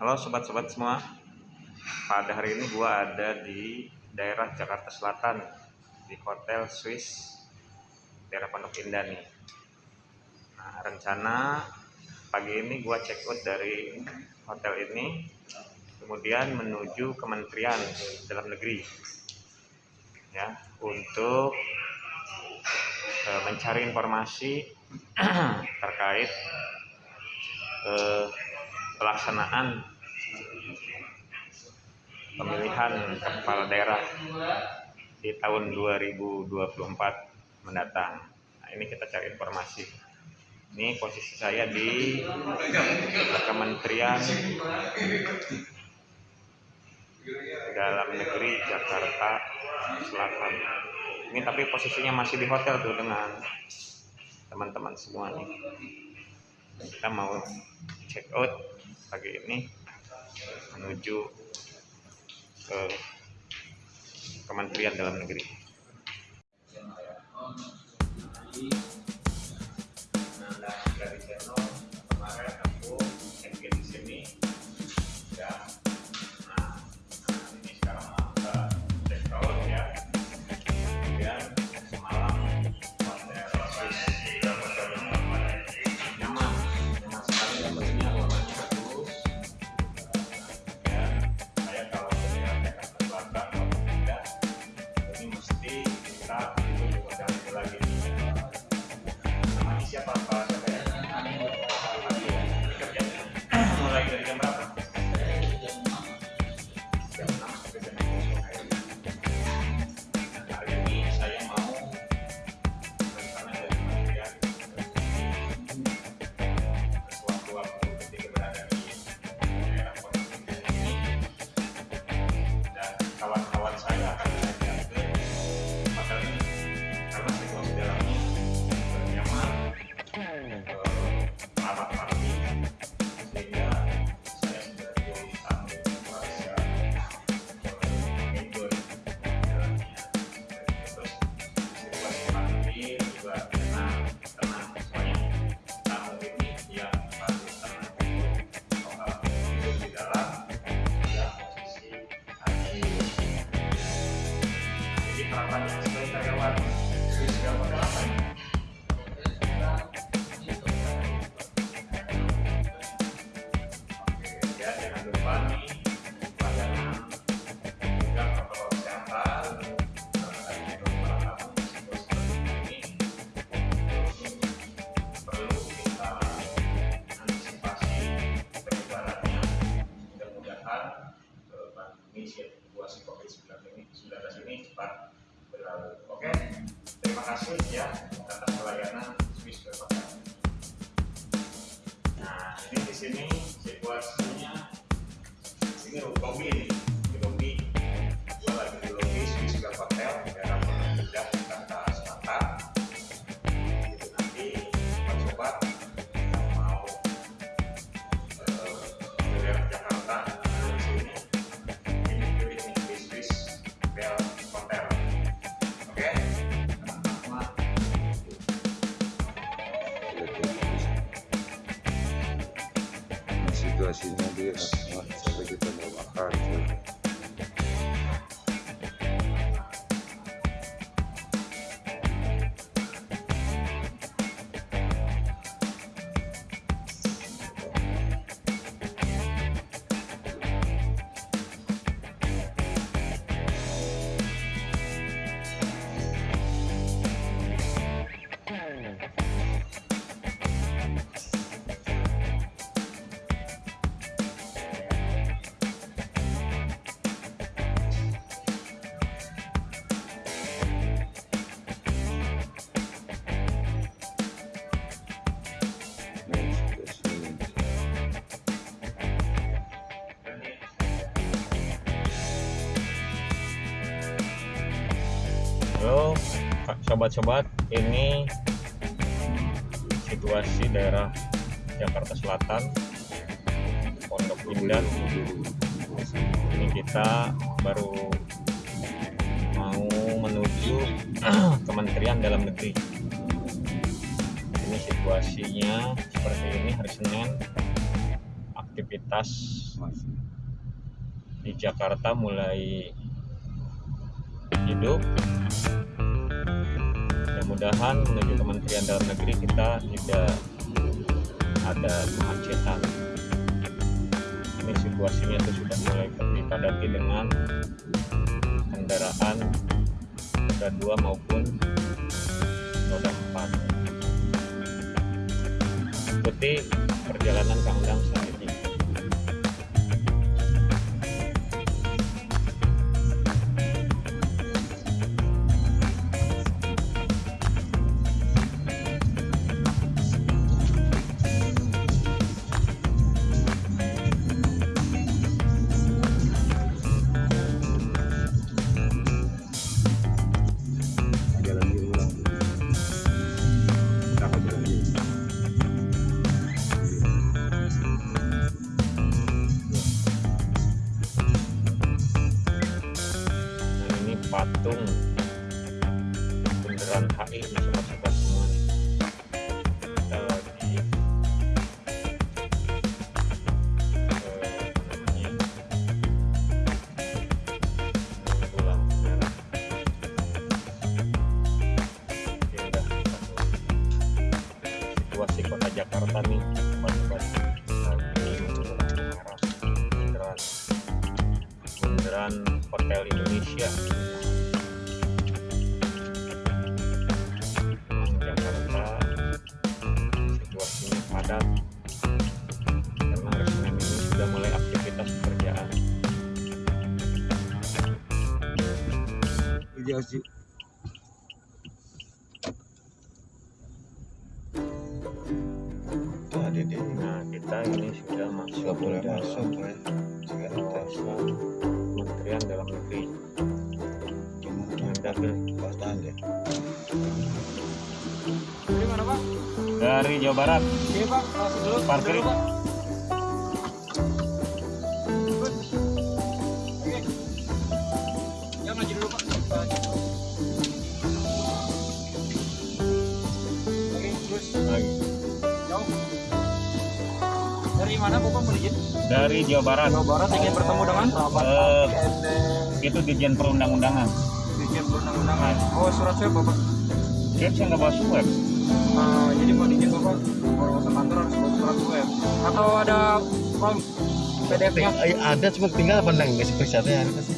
Halo sobat-sobat semua. Pada hari ini gua ada di daerah Jakarta Selatan di Hotel Swiss daerah Pondok Indah nih. Nah, rencana pagi ini gua check out dari hotel ini kemudian menuju Kementerian Dalam Negeri ya untuk uh, mencari informasi terkait uh, pelaksanaan pemilihan kepala daerah di tahun 2024 mendatang. Nah, ini kita cari informasi. Ini posisi saya di Kementerian Dalam Negeri Jakarta Selatan. Ini tapi posisinya masih di hotel tuh dengan teman-teman semua nih. Kita mau check out pagi ini menuju ke Kementerian Dalam Negeri. Right. Kasih ini lobby ini, di sobat-sobat, ini situasi daerah Jakarta Selatan, Pondok Indah. Ini kita baru mau menuju Kementerian Dalam Negeri. Ini situasinya seperti ini hari Senin aktivitas di Jakarta mulai hidup mudah-mudahan menuju Kementerian Dalam Negeri kita tidak ada kemacetan. Ini situasinya itu sudah mulai dipadati dengan kendaraan roda 2 maupun roda 4 ikuti perjalanan Kang Dang bundaran Hotel Indonesia Jakarta situasinya padat karena Senin ini sudah mulai aktivitas pekerjaan Iya sih. Deh. nah kita ini sudah masuk dalam masuk ya. Dari Jawa Barat Oke Pak, masuk dulu. Parkir. Dulu, Pak. Ya maju dulu Pak. Oke, terus Lagi. jauh. Dari mana Bapak mau dari Jawa Barat Jawa Barat ingin bertemu dengan Eh, itu Dirjen Perundang-Undangan Dirjen Perundang-Undangan. Oh, surat saya Bapak. saya nggak bawa swab Nah, jadi mau izin Bapak kalau ke kantor harus bawa surat web atau ada form PDF-nya? Eh, ada cuma tinggal apa nggak periksaannya ada sih.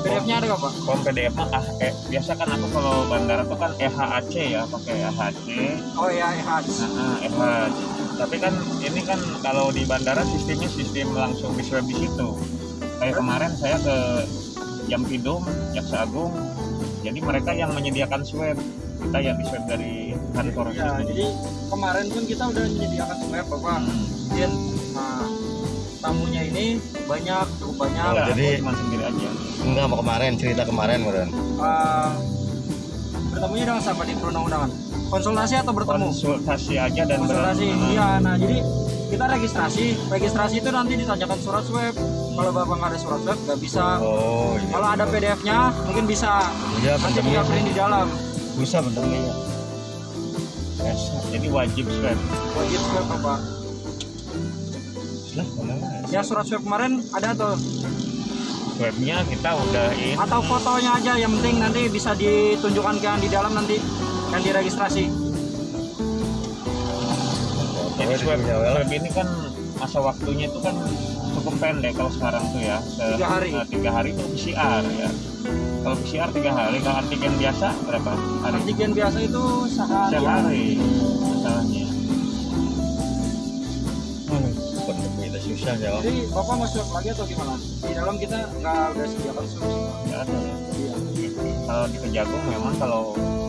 PDF-nya ada nggak Pak? Form PDF mah ah, eh, biasa kan aku kalau bandara tuh kan EHAC ya pakai EHAC Oh iya, EHAC. nah, EHAC tapi kan ini kan kalau di bandara sistemnya sistem langsung di swab di situ kayak kemarin saya ke Jampidum Jaksa Agung jadi mereka yang menyediakan swab kita yang di swab dari kantor Ya, jadi kemarin pun kita udah menyediakan swab Bapak. Hmm. Nah, tamunya ini banyak, cukup banyak. Enggak, jadi- cuma sendiri aja Enggak mau kemarin cerita kemarin kemarin. Eh, bertemunya dengan siapa di perundang-undangan? Konsultasi atau bertemu? konsultasi aja dan Konsultasi. Iya, nah jadi kita registrasi. Registrasi itu nanti ditanyakan surat swab. Kalau Bapak nggak ada surat swab, nggak bisa. Oh iya. Kalau ada PDF-nya, mungkin bisa. Iya Nanti print di dalam. Bisa bentuknya. Yes, jadi wajib swab Wajib swab. Lah mana? Ya surat swab kemarin ada tuh. swabnya kita udah ini atau fotonya aja yang penting nanti bisa ditunjukkan ke yang di dalam nanti yang diregistrasi Jadi swab, swab ini kan masa waktunya itu kan cukup pendek kalau sekarang tuh ya. Se- Tiga hari. eh, tiga hari itu PCR ya. Kalau PCR tiga hari, kalau antigen biasa berapa hari? antigen biasa itu sehari Sehari masalahnya. Itu susah jawab. jadi bapak mau swab lagi atau gimana di dalam kita nggak udah sediakan semua. Nggak ada ya. Iya. Kalau di Kejagung memang kalau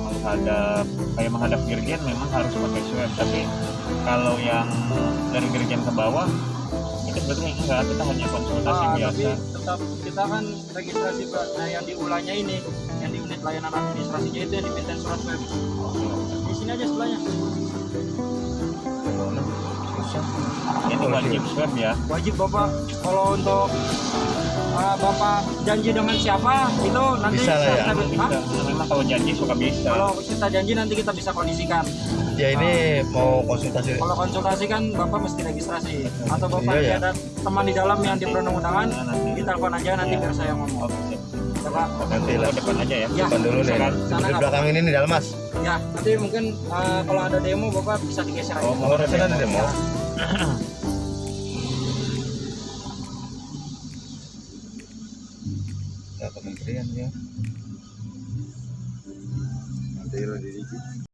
menghadap kayak menghadap dirjen memang harus pakai swab, tapi kalau yang dari dirjen ke bawah itu sebetulnya enggak, kita hanya konsultasi Ah, biasa. tapi tetap kita kan registrasi nah yang di ulanya ini yang di unit layanan administrasinya itu yang dipintain surat swab di sini aja sebelahnya Ini wajib swab ya. Wajib Bapak kalau untuk uh, Bapak janji dengan siapa itu nanti Bisa lah ya. kita? Bisa. Memang kalau janji suka bisa. Kalau kita janji nanti kita bisa kondisikan. Ya ini mau konsultasi. Kalau konsultasi kan Bapak mesti registrasi atau Bapak Iya, ya. ada teman di dalam yang di perundang-undangan, Nah, nanti. ditelepon aja nanti Iya. biar saya ngomong. Oke, siap. Ya. Nanti lah. depan aja ya. Ya. Depan dulu nih. Sana Di belakang ini nih dalam mas. Ya, nanti mungkin uh, kalau ada demo Bapak bisa digeser aja. Oh, sana ada demo. Ya kementerian ya. Nanti lo di